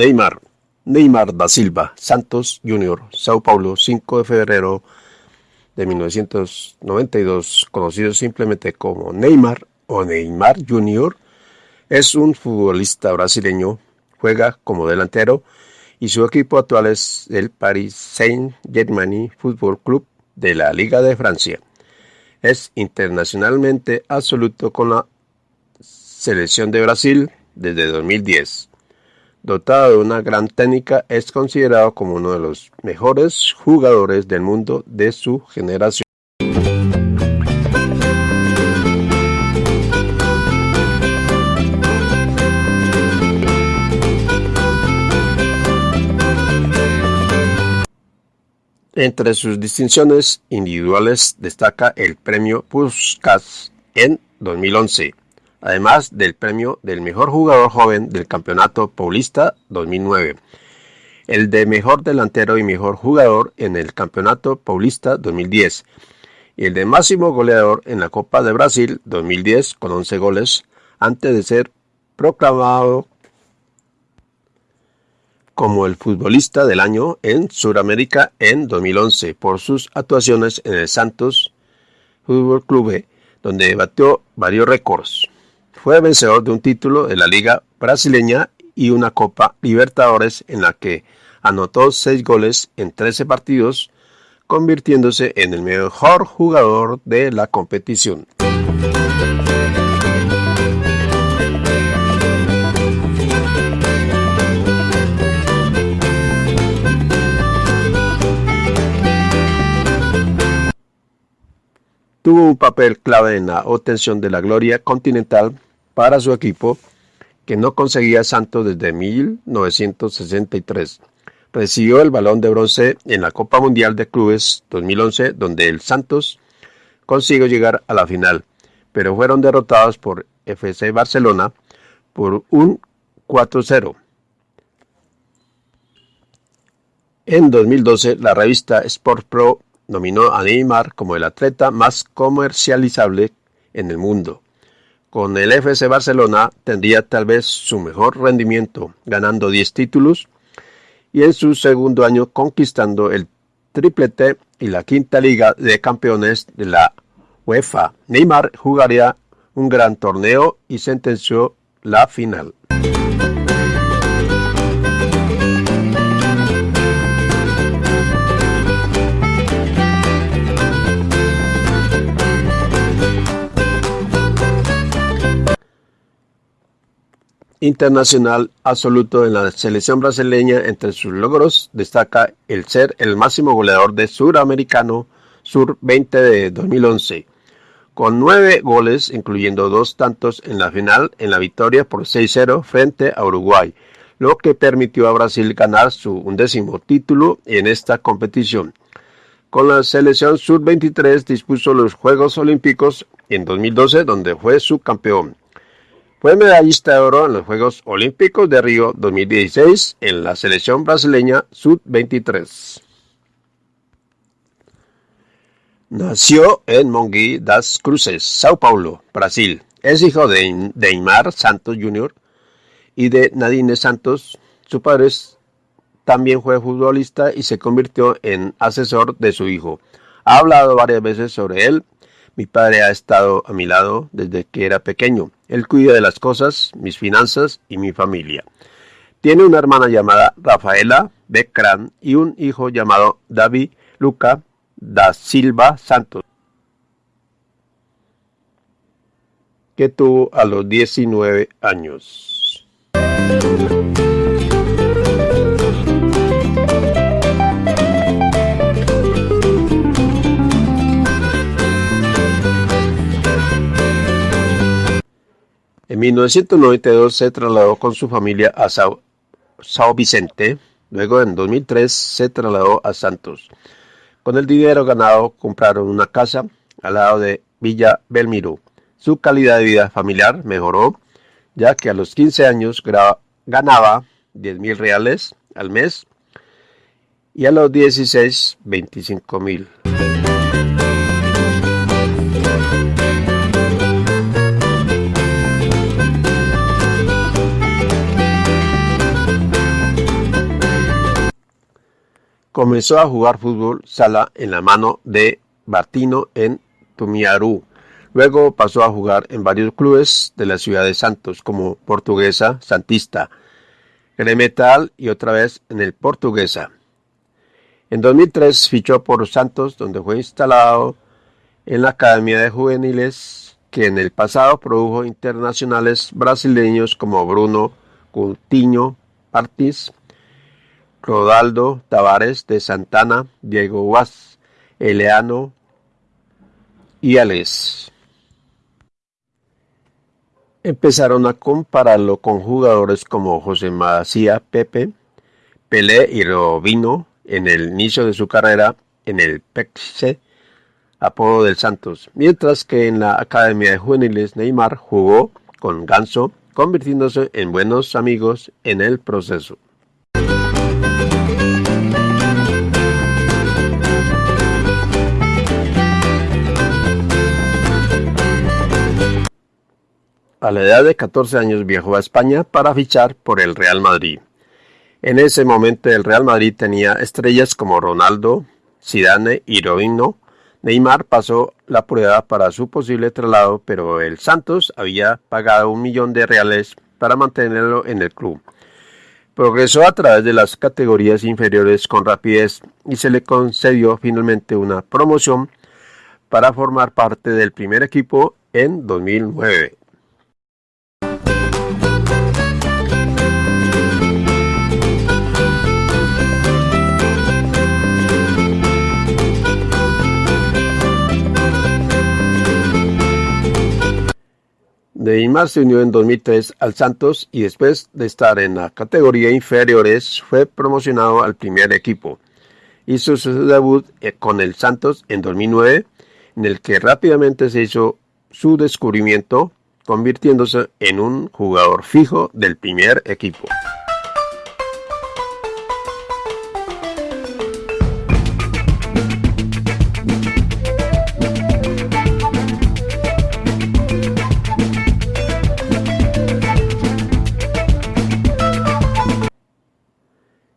Neymar. Neymar da Silva, Santos Jr., Sao Paulo, 5 de febrero de 1992, conocido simplemente como Neymar o Neymar Jr., es un futbolista brasileño, juega como delantero y su equipo actual es el Paris Saint-Germain Football Club de la Liga de Francia. Es internacionalmente absoluto con la selección de Brasil desde 2010. Dotado de una gran técnica, es considerado como uno de los mejores jugadores del mundo de su generación. Entre sus distinciones individuales destaca el premio Puskas en 2011 además del premio del mejor jugador joven del Campeonato Paulista 2009, el de mejor delantero y mejor jugador en el Campeonato Paulista 2010 y el de máximo goleador en la Copa de Brasil 2010 con 11 goles antes de ser proclamado como el futbolista del año en Sudamérica en 2011 por sus actuaciones en el Santos Fútbol Club, donde batió varios récords. Fue vencedor de un título de la Liga Brasileña y una Copa Libertadores en la que anotó seis goles en 13 partidos, convirtiéndose en el mejor jugador de la competición. Tuvo un papel clave en la obtención de la gloria continental para su equipo, que no conseguía Santos desde 1963. Recibió el balón de bronce en la Copa Mundial de Clubes 2011, donde el Santos consiguió llegar a la final, pero fueron derrotados por FC Barcelona por un 4-0. En 2012, la revista Sport Pro nominó a Neymar como el atleta más comercializable en el mundo. Con el FC Barcelona tendría tal vez su mejor rendimiento, ganando 10 títulos y en su segundo año conquistando el triplete y la quinta liga de campeones de la UEFA. Neymar jugaría un gran torneo y sentenció la final. Internacional absoluto en la selección brasileña. Entre sus logros destaca el ser el máximo goleador de Suramericano Sur 20 de 2011, con nueve goles, incluyendo dos tantos en la final en la victoria por 6-0 frente a Uruguay, lo que permitió a Brasil ganar su undécimo título en esta competición. Con la selección Sub-23 dispuso los Juegos Olímpicos en 2012, donde fue subcampeón. Fue medallista de oro en los Juegos Olímpicos de Río 2016 en la selección brasileña Sub-23. Nació en Mongi das Cruzes, Sao Paulo, Brasil. Es hijo de Neymar Santos Jr. y de Nadine Santos. Su padre también fue futbolista y se convirtió en asesor de su hijo. Ha hablado varias veces sobre él mi padre ha estado a mi lado desde que era pequeño. Él cuida de las cosas, mis finanzas y mi familia. Tiene una hermana llamada Rafaela Becran y un hijo llamado David Luca da Silva Santos, que tuvo a los 19 años. En 1992 se trasladó con su familia a Sao, Vicente, luego en 2003 se trasladó a Santos. Con el dinero ganado compraron una casa al lado de Villa Belmiro. Su calidad de vida familiar mejoró, ya que a los 15 años ganaba 10 mil reales al mes y a los 16 25 mil. Comenzó a jugar fútbol sala en la mano de Bartino en Tumiarú. Luego pasó a jugar en varios clubes de la ciudad de Santos, como Portuguesa, Santista, Gremetal y otra vez en el Portuguesa. En 2003 fichó por Santos, donde fue instalado en la Academia de Juveniles, que en el pasado produjo internacionales brasileños como Bruno Coutinho Martins, Rodaldo Tavares de Santana, Diego Guas, Eleano y Alex. Empezaron a compararlo con jugadores como José Macía Pepe, Pelé y Robino en el inicio de su carrera en el PEXE, apodo del Santos, mientras que en la Academia de Juveniles Neymar jugó con Ganso, convirtiéndose en buenos amigos en el proceso. A la edad de 14 años viajó a España para fichar por el Real Madrid. En ese momento el Real Madrid tenía estrellas como Ronaldo, Zidane y Robinho. Neymar pasó la prueba para su posible traslado, pero el Santos había pagado un millón de reales para mantenerlo en el club. Progresó a través de las categorías inferiores con rapidez y se le concedió finalmente una promoción para formar parte del primer equipo en 2009. Neymar se unió en 2003 al Santos y después de estar en la categoría inferiores fue promocionado al primer equipo. Hizo su debut eh, con el Santos en 2009 en el que rápidamente se hizo su descubrimiento convirtiéndose en un jugador fijo del primer equipo.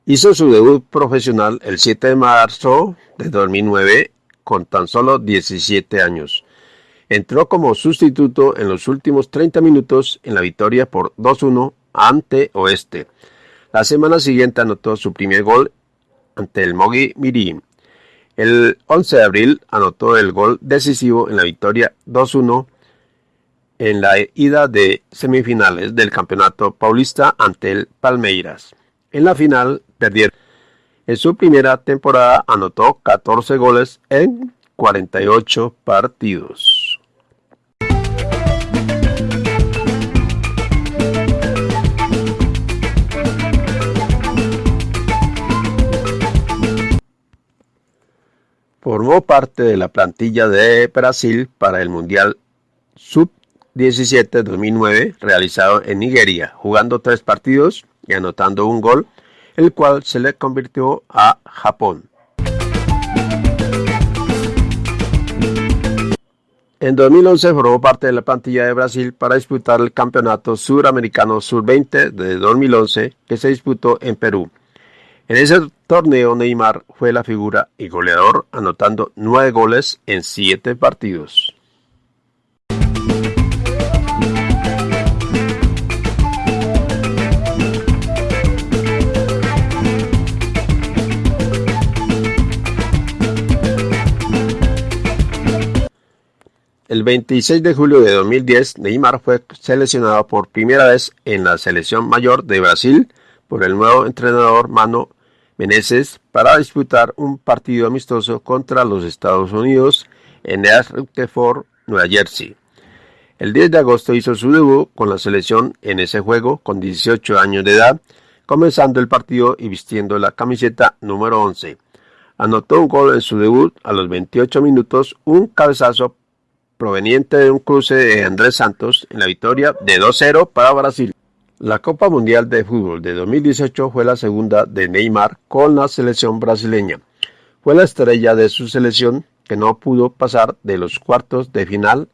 Hizo su debut profesional el 7 de marzo de 2009 con tan solo 17 años. Entró como sustituto en los últimos 30 minutos en la victoria por 2-1 ante Oeste. La semana siguiente anotó su primer gol ante el Mogi Mirim. El 11 de abril anotó el gol decisivo en la victoria 2-1 en la ida de semifinales del Campeonato Paulista ante el Palmeiras. En la final perdieron. En su primera temporada anotó 14 goles en 48 partidos. Formó parte de la plantilla de Brasil para el Mundial Sub-17 2009 realizado en Nigeria, jugando tres partidos y anotando un gol el cual se le convirtió a Japón. En 2011 formó parte de la plantilla de Brasil para disputar el Campeonato Suramericano Sur-20 de 2011 que se disputó en Perú. En ese torneo Neymar fue la figura y goleador anotando nueve goles en siete partidos. El 26 de julio de 2010, Neymar fue seleccionado por primera vez en la selección mayor de Brasil por el nuevo entrenador Mano Menezes para disputar un partido amistoso contra los Estados Unidos en Rutherford, Nueva Jersey. El 10 de agosto hizo su debut con la selección en ese juego con 18 años de edad, comenzando el partido y vistiendo la camiseta número 11. Anotó un gol en su debut a los 28 minutos, un cabezazo proveniente de un cruce de Andrés Santos en la victoria de 2-0 para Brasil. La Copa Mundial de Fútbol de 2018 fue la segunda de Neymar con la selección brasileña. Fue la estrella de su selección que no pudo pasar de los cuartos de final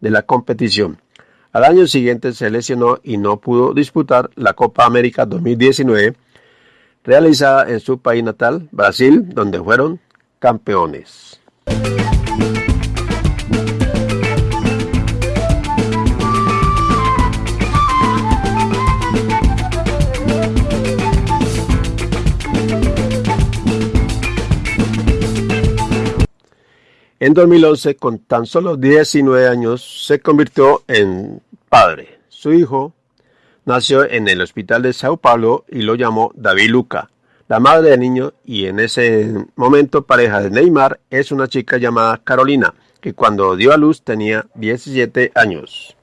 de la competición. Al año siguiente se lesionó y no pudo disputar la Copa América 2019. realizada en su país natal, Brasil, donde fueron campeones. En 2011, con tan solo 19 años, se convirtió en padre. Su hijo nació en el hospital de Sao Paulo y lo llamó David Luca. La madre del niño y en ese momento pareja de Neymar es una chica llamada Carolina, que cuando dio a luz tenía 17 años.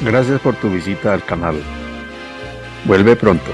Gracias por tu visita al canal. Vuelve pronto.